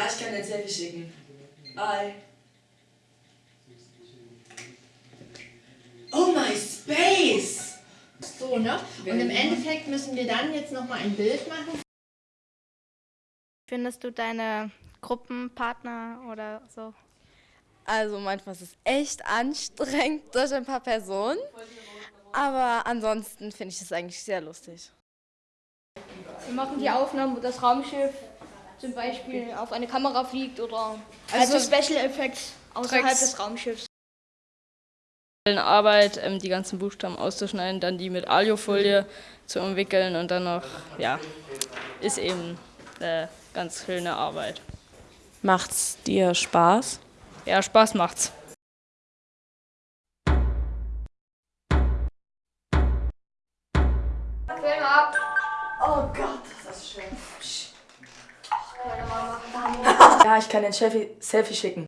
Ja, ich kann dir Selfie schicken. Bye. Oh my space! So, ne? Und im Endeffekt müssen wir dann jetzt nochmal ein Bild machen. Findest du deine Gruppenpartner oder so? Also manchmal ist es echt anstrengend durch ein paar Personen, aber ansonsten finde ich es eigentlich sehr lustig. Wir machen die Aufnahmen, wo das Raumschiff zum Beispiel auf eine Kamera fliegt oder also, also Special Effects außerhalb Tricks. des Raumschiffs. Arbeit, ähm, die ganzen Buchstaben auszuschneiden, dann die mit Aliofolie zu entwickeln und dann noch, ja, ist eben eine ganz schöne Arbeit. Macht's dir Spaß? Ja, Spaß macht's. Film ab! Oh Gott, Ja, ich kann den Selfie, Selfie schicken.